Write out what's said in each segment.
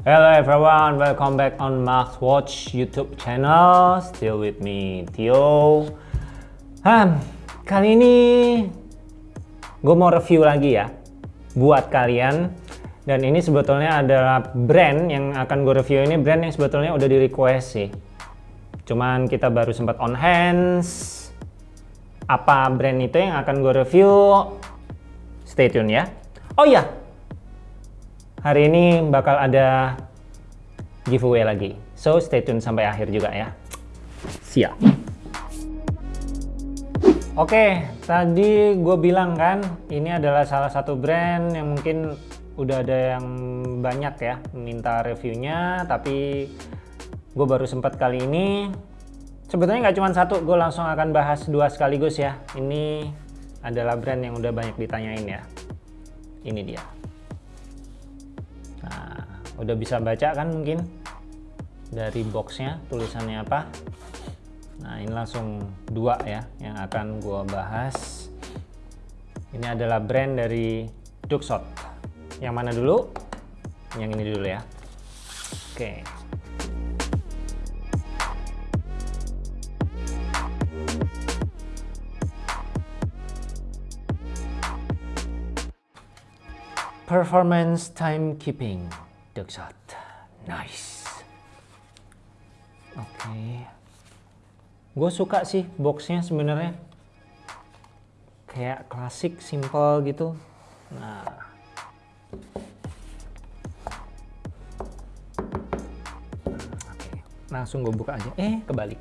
Hello everyone, welcome back on Max Watch YouTube channel. Still with me, Tio. Hmm, kali ini gue mau review lagi ya buat kalian. Dan ini sebetulnya adalah brand yang akan gue review ini brand yang sebetulnya udah di request sih. Cuman kita baru sempat on hands. Apa brand itu yang akan gue review? Stay tune ya. Oh iya, hari ini bakal ada giveaway lagi. So stay tune sampai akhir juga ya. Siap. Oke, tadi gue bilang kan ini adalah salah satu brand yang mungkin udah ada yang banyak ya minta reviewnya, tapi gue baru sempat kali ini. Sebetulnya nggak cuma satu, gue langsung akan bahas dua sekaligus ya. Ini adalah brand yang udah banyak ditanyain ya. Ini dia. Udah bisa baca kan mungkin dari boxnya tulisannya apa. Nah, ini langsung dua ya yang akan gua bahas. Ini adalah brand dari Duxot. Yang mana dulu? Yang ini dulu ya. Oke. Performance Timekeeping Duxot. Nice. Oke. Okay. Gue suka sih boxnya sebenarnya. Kayak klasik, simple gitu. Nah. Langsung gue buka aja. Eh, kebalik.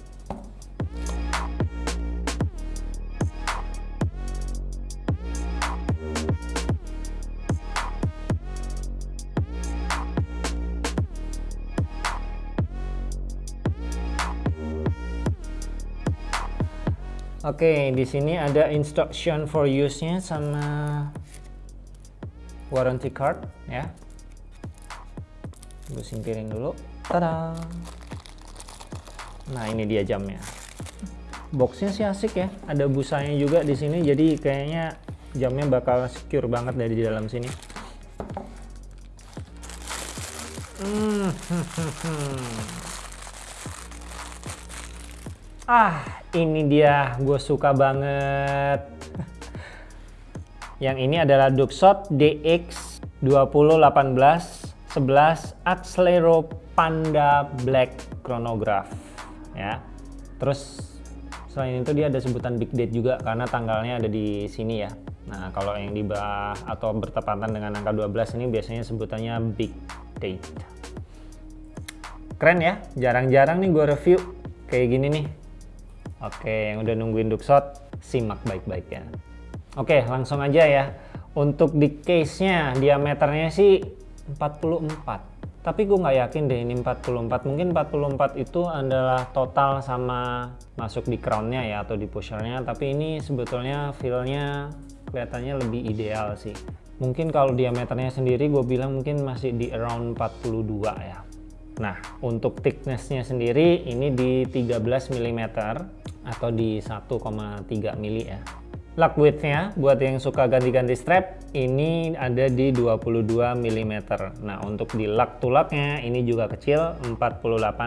Oke, di sini ada instruction for use-nya sama warranty card ya. Gue singkirin dulu. Tada. Nah, ini dia jamnya. Boxnya sih asik ya. Ada busanya juga di sini, jadi kayaknya jamnya bakal secure banget dari di dalam sini. Hmm. ah, ini dia gue suka banget. Yang ini adalah Duxot DX 2018 11 Accelero Panda Black Chronograph ya. Terus selain itu dia ada sebutan big date juga karena tanggalnya ada di sini ya. Nah kalau yang di bawah atau bertepatan dengan angka 12 ini biasanya sebutannya big date. Keren ya. Jarang-jarang nih gue review kayak gini nih Oke, yang udah nungguin Duxot, simak baik-baik ya. Oke, langsung aja ya. Untuk di case-nya, diameternya sih 44. Tapi gue nggak yakin deh ini 44. Mungkin 44 itu adalah total sama masuk di crown-nya ya, atau di pusher-nya. Tapi ini sebetulnya feel-nya kelihatannya lebih ideal sih. Mungkin kalau diameternya sendiri gue bilang mungkin masih di around 42 ya. Nah, untuk thickness-nya sendiri ini di 13 mm atau di 1,3 mili ya. Lug width-nya buat yang suka ganti-ganti strap ini ada di 22 mm. Nah, untuk di lug to ini juga kecil 48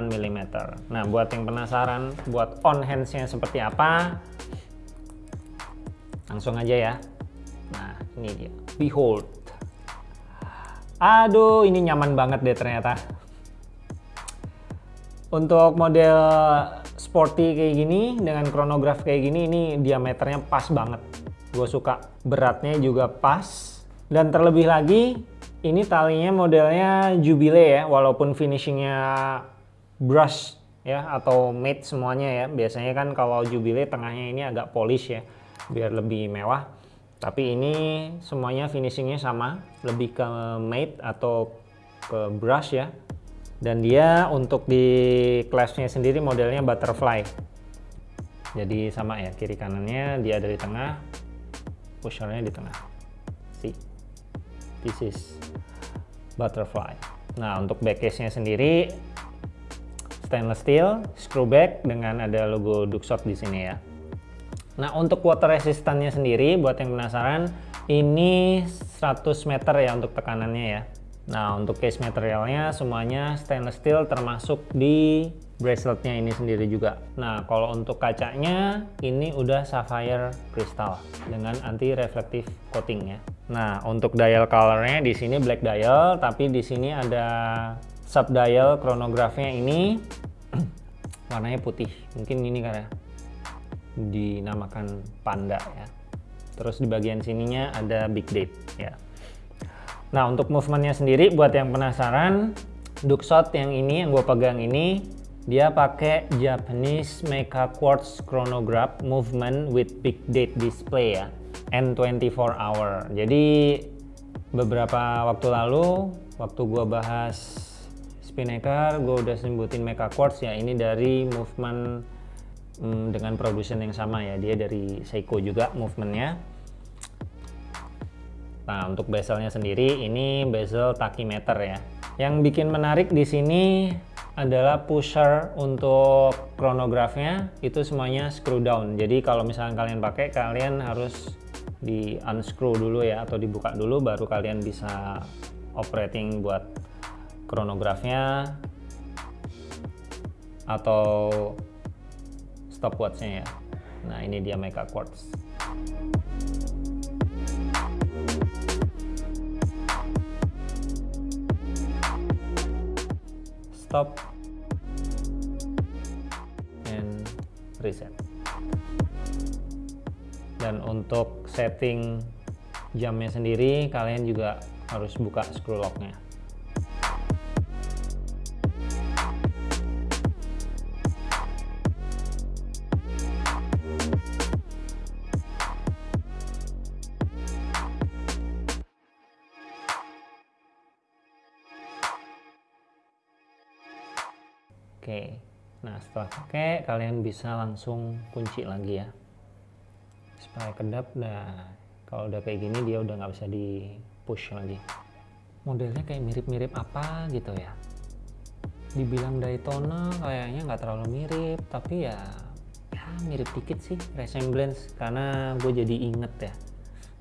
mm. Nah, buat yang penasaran buat on hands-nya seperti apa langsung aja ya. Nah, ini dia. Behold. Aduh, ini nyaman banget deh ternyata. Untuk model sporty kayak gini dengan chronograph kayak gini ini diameternya pas banget. Gue suka. Beratnya juga pas. Dan terlebih lagi ini talinya modelnya Jubilee ya walaupun finishingnya brush ya atau matte semuanya ya. Biasanya kan kalau Jubilee tengahnya ini agak polish ya biar lebih mewah. Tapi ini semuanya finishingnya sama lebih ke matte atau ke brush ya dan dia untuk di clasp-nya sendiri modelnya butterfly. Jadi sama ya kiri kanannya dia ada di tengah pushernya di tengah. See this is butterfly. Nah untuk back case nya sendiri stainless steel screw back dengan ada logo Duxot di sini ya. Nah untuk water resistannya sendiri buat yang penasaran ini 100 meter ya untuk tekanannya ya Nah, untuk case materialnya semuanya stainless steel termasuk di braceletnya ini sendiri juga. Nah, kalau untuk kacanya ini udah sapphire crystal dengan anti reflective coating ya. Nah, untuk dial colornya di sini black dial, tapi di sini ada sub dial chronograph-nya ini warnanya putih. Mungkin ini karena dinamakan panda ya. Terus di bagian sininya ada big date ya. Nah untuk movementnya sendiri buat yang penasaran Duxot yang ini yang gue pegang ini dia pakai Japanese Mecha Quartz Chronograph Movement with Big Date Display ya N24 hour. Jadi beberapa waktu lalu waktu gue bahas Spinnaker gue udah sebutin Mecha Quartz ya ini dari movement hmm, dengan produsen yang sama ya dia dari Seiko juga movementnya Nah, untuk bezelnya sendiri ini bezel tachymeter ya. Yang bikin menarik di sini adalah pusher untuk chronograph-nya itu semuanya screw down. Jadi kalau misalnya kalian pakai, kalian harus di unscrew dulu ya atau dibuka dulu baru kalian bisa operating buat chronograph-nya atau stopwatch-nya ya. Nah, ini dia Mecha Quartz. Stop and reset. Dan untuk setting jamnya sendiri kalian juga harus buka screw locknya Oke, nah setelah pakai kalian bisa langsung kunci lagi ya supaya kedap. Nah kalau udah kayak gini dia udah nggak bisa di push lagi. Modelnya kayak mirip-mirip apa gitu ya. Dibilang Daytona kayaknya nggak terlalu mirip, tapi ya ya mirip dikit sih resemblance karena gue jadi inget ya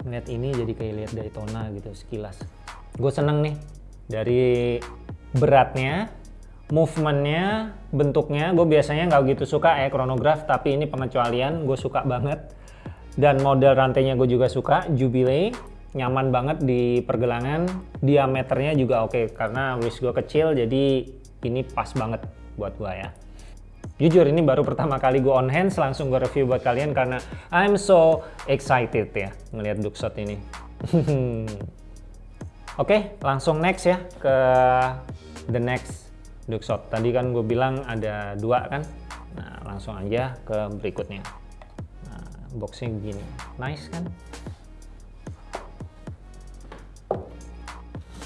ngeliat ini jadi kayak lihat Daytona gitu sekilas. Gue seneng nih dari beratnya movementnya bentuknya gue biasanya nggak gitu suka ya chronograph tapi ini pengecualian gue suka banget. Dan model rantainya gue juga suka Jubilee nyaman banget di pergelangan diameternya juga oke okay, karena wrist gue kecil jadi ini pas banget buat gue ya. Jujur ini baru pertama kali gue on hands langsung gue review buat kalian karena I'm so excited ya ngelihat Duxot ini. Oke okay, langsung next ya ke the next Duxot. Tadi kan gue bilang ada dua kan. Nah, langsung aja ke berikutnya. Nah, boxnya begini. Nice kan?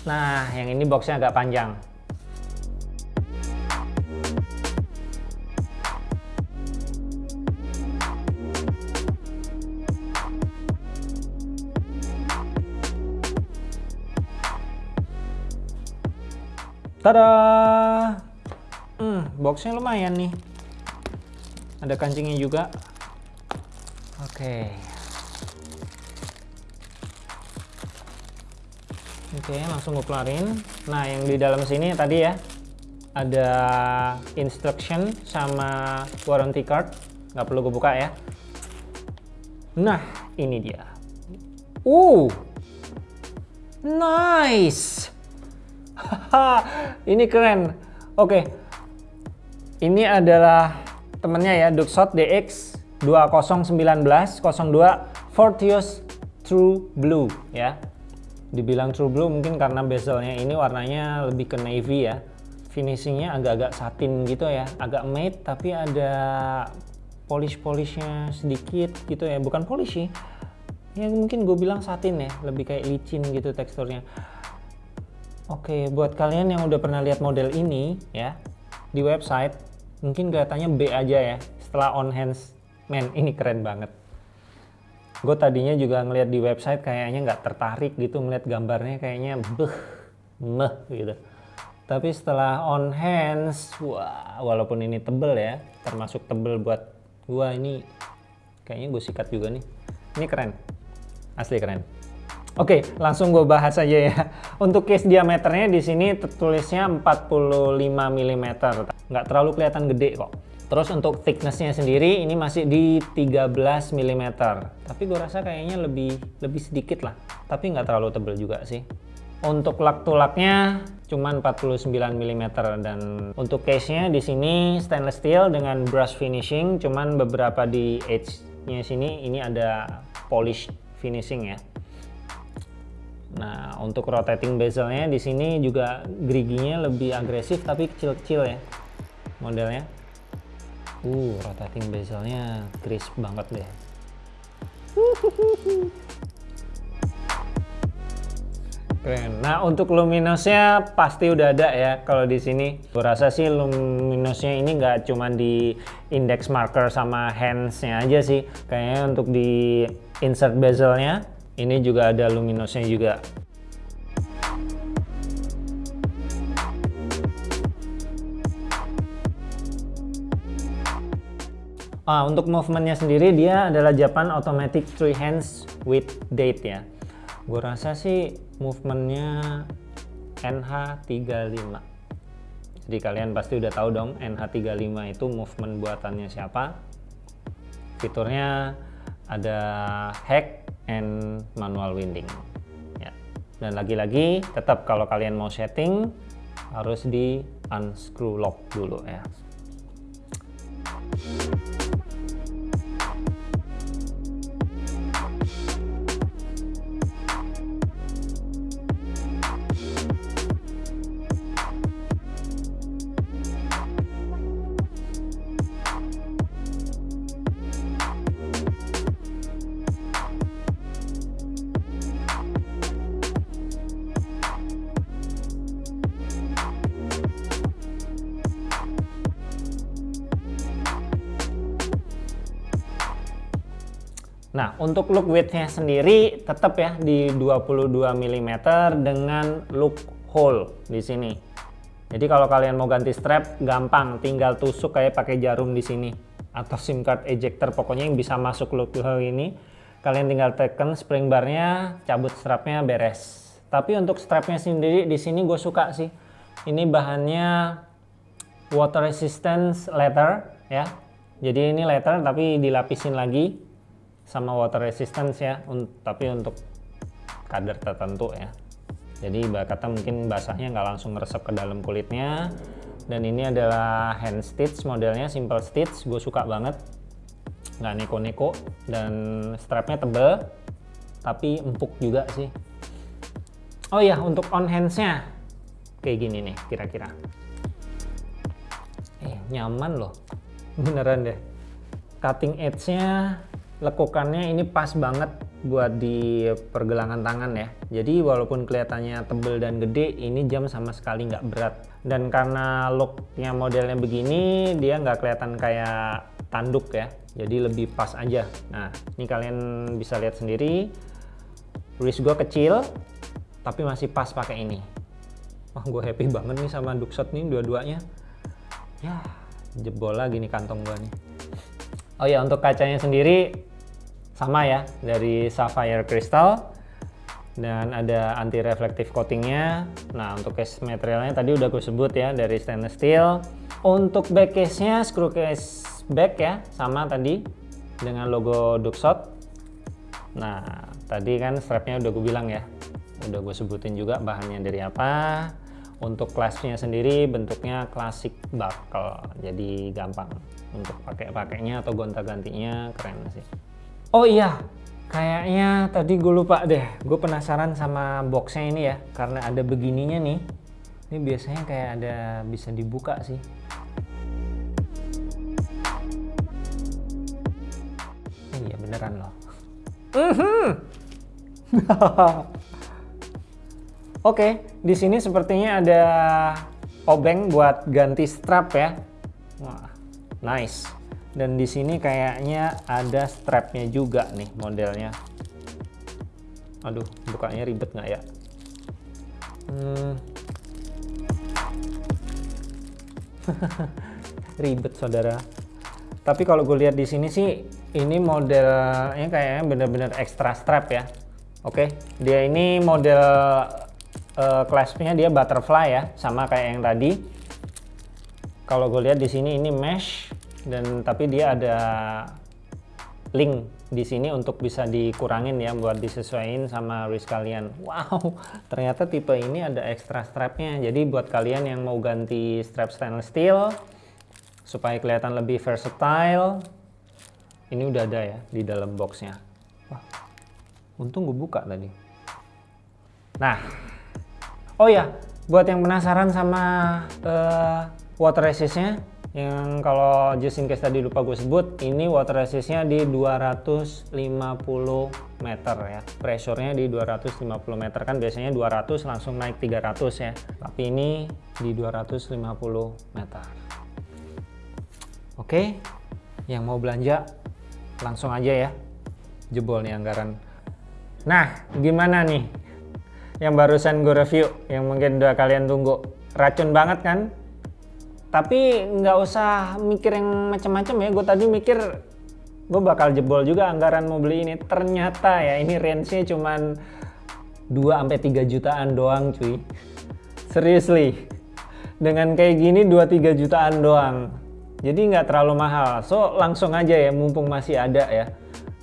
Nah, yang ini boxnya agak panjang. Tada! Hmm, boxnya lumayan nih. Ada kancingnya juga. Oke. Oke, langsung gue keluarin. Nah, yang di dalam sini tadi ya, ada instruction sama warranty card. Nggak perlu gue buka ya. Nah, ini dia. Uh, nice ini keren. Oke. Ini adalah temennya ya, Duxot DX 2019 02 Fortius True Blue ya. Dibilang True Blue mungkin karena bezelnya ini warnanya lebih ke navy ya. Finishingnya agak-agak satin gitu ya, agak matte tapi ada polish-polishnya sedikit gitu ya, bukan polish sih. Ya mungkin gue bilang satin ya, lebih kayak licin gitu teksturnya. Oke, buat kalian yang udah pernah lihat model ini ya di website, mungkin kelihatannya B aja ya. Setelah on hands, men ini keren banget. Gue tadinya juga ngeliat di website kayaknya nggak tertarik gitu ngeliat gambarnya kayaknya beh, meh gitu. Tapi setelah on hands, wah walaupun ini tebel ya, termasuk tebel buat gua ini kayaknya gue sikat juga nih. Ini keren, asli keren. Oke, langsung gue bahas aja ya. Untuk case diameternya di sini tertulisnya 45 mm. Nggak terlalu kelihatan gede kok. Terus untuk thicknessnya sendiri ini masih di 13 mm. Tapi gue rasa kayaknya lebih lebih sedikit lah. Tapi nggak terlalu tebel juga sih. Untuk lak tulaknya cuma 49 mm dan untuk case-nya di sini stainless steel dengan brush finishing cuman beberapa di edge-nya sini ini ada polish finishing ya. Nah, untuk rotating bezelnya di sini juga geriginya lebih agresif tapi kecil-kecil ya modelnya. Uh, rotating bezelnya crisp banget deh. Keren. Nah, untuk luminosnya pasti udah ada ya kalau di sini. Gue rasa sih luminosnya ini nggak cuma di index marker sama hands-nya aja sih. Kayaknya untuk di insert bezelnya ini juga ada luminosnya juga. Ah, untuk movementnya sendiri dia adalah Japan Automatic Three Hands with Date ya. Gue rasa sih movementnya NH35. Jadi kalian pasti udah tahu dong NH35 itu movement buatannya siapa. Fiturnya ada hack and manual winding. Ya. Dan lagi-lagi tetap kalau kalian mau setting harus di unscrew lock dulu ya. Nah, untuk look widthnya sendiri tetap ya di 22 mm dengan look hole di sini. Jadi kalau kalian mau ganti strap gampang, tinggal tusuk kayak pakai jarum di sini atau SIM card ejector pokoknya yang bisa masuk look hole ini. Kalian tinggal tekan spring barnya, cabut strapnya beres. Tapi untuk strapnya sendiri di sini gue suka sih. Ini bahannya water resistance leather ya. Jadi ini leather tapi dilapisin lagi sama water resistance ya un tapi untuk kadar tertentu ya. Jadi kata mungkin basahnya nggak langsung meresap ke dalam kulitnya. Dan ini adalah hand stitch modelnya simple stitch gue suka banget. Nggak neko-neko dan strapnya tebel tapi empuk juga sih. Oh ya untuk on handsnya kayak gini nih kira-kira. Eh nyaman loh. Beneran deh. Cutting edge nya lekukannya ini pas banget buat di pergelangan tangan ya. Jadi walaupun kelihatannya tebel dan gede ini jam sama sekali nggak berat. Dan karena looknya modelnya begini dia nggak kelihatan kayak tanduk ya. Jadi lebih pas aja. Nah ini kalian bisa lihat sendiri. Wrist gue kecil tapi masih pas pakai ini. Wah gue happy banget nih sama duckshot nih dua-duanya. Ya jebol lagi nih kantong gue nih Oh ya untuk kacanya sendiri sama ya dari sapphire crystal dan ada anti reflective coatingnya. Nah untuk case materialnya tadi udah gue sebut ya dari stainless steel. Untuk back case-nya screw case back ya sama tadi dengan logo Duxot. Nah tadi kan strapnya udah gue bilang ya, udah gue sebutin juga bahannya dari apa. Untuk kelasnya sendiri bentuknya klasik buckle, jadi gampang untuk pakai-pakainya atau gonta-gantinya keren sih. Oh iya, kayaknya tadi gue lupa deh, gue penasaran sama boxnya ini ya, karena ada begininya nih. Ini biasanya kayak ada bisa dibuka sih. Eh, iya beneran loh. Mhm. Oke, di sini sepertinya ada obeng buat ganti strap ya. Wah, nice. Dan di sini kayaknya ada strapnya juga nih modelnya. Aduh, bukanya ribet nggak ya? Hmm. ribet saudara. Tapi kalau gue lihat di sini sih, ini modelnya kayaknya bener-bener extra strap ya Oke, dia ini model uh, claspnya dia butterfly ya, sama kayak yang tadi. Kalau gue lihat di sini ini mesh dan tapi dia ada link di sini untuk bisa dikurangin ya buat disesuaikan sama wrist kalian. Wow, ternyata tipe ini ada extra strapnya. Jadi buat kalian yang mau ganti strap stainless steel supaya kelihatan lebih versatile, ini udah ada ya di dalam boxnya. Wah, Untung gue buka tadi. Nah, oh ya, buat yang penasaran sama uh, water resistnya, yang kalau just in case tadi lupa gue sebut, ini water resistnya di 250 meter ya. Pressure-nya di 250 meter kan biasanya 200 langsung naik 300 ya. Tapi ini di 250 meter. Oke, yang mau belanja langsung aja ya. Jebol nih anggaran Nah, gimana nih yang barusan gue review, yang mungkin udah kalian tunggu. Racun banget kan? Tapi nggak usah mikir yang macam-macam ya. Gue tadi mikir gue bakal jebol juga anggaran mau beli ini. Ternyata ya ini range-nya cuman 2-3 jutaan doang cuy. Seriously. Dengan kayak gini 2-3 jutaan doang. Jadi nggak terlalu mahal. So langsung aja ya mumpung masih ada ya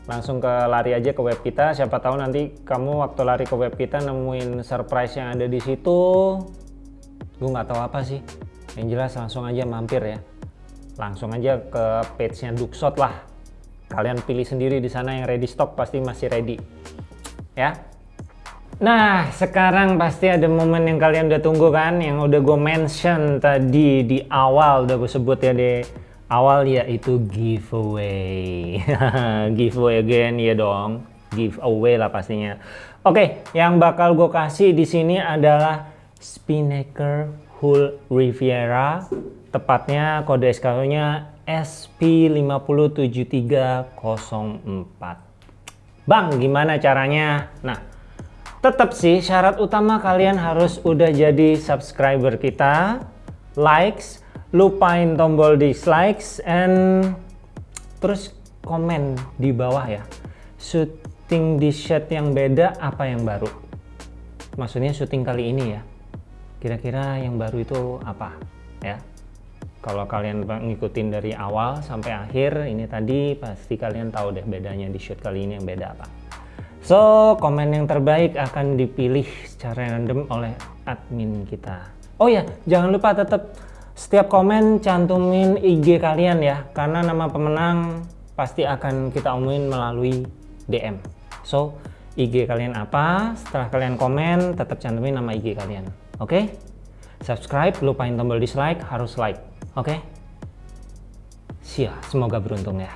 langsung ke lari aja ke web kita siapa tahu nanti kamu waktu lari ke web kita nemuin surprise yang ada di situ gue nggak tahu apa sih yang jelas langsung aja mampir ya. Langsung aja ke page nya Duxot lah. Kalian pilih sendiri di sana yang ready stock pasti masih ready. Ya. Nah, sekarang pasti ada momen yang kalian udah tunggu kan, yang udah gue mention tadi di awal, udah gue sebut ya di awal yaitu giveaway. Giveaway again ya dong. Giveaway lah pastinya. Oke yang bakal gue kasih di sini adalah Spinnaker Hull Riviera tepatnya kode SKU nya SP507304 Bang gimana caranya? Nah tetap sih syarat utama kalian harus udah jadi subscriber kita. Likes lupain tombol dislikes and terus komen di bawah ya. Syuting di shirt yang beda apa yang baru? Maksudnya syuting kali ini ya kira-kira yang baru itu apa ya kalau kalian ngikutin dari awal sampai akhir ini tadi pasti kalian tahu deh bedanya di shoot kali ini yang beda apa so komen yang terbaik akan dipilih secara random oleh admin kita oh ya jangan lupa tetap setiap komen cantumin IG kalian ya, karena nama pemenang pasti akan kita umumin melalui DM. So, IG kalian apa? Setelah kalian komen, tetap cantumin nama IG kalian. Oke? Okay? Subscribe, lupain tombol dislike, harus like. Oke? Okay? Sia, semoga beruntung ya.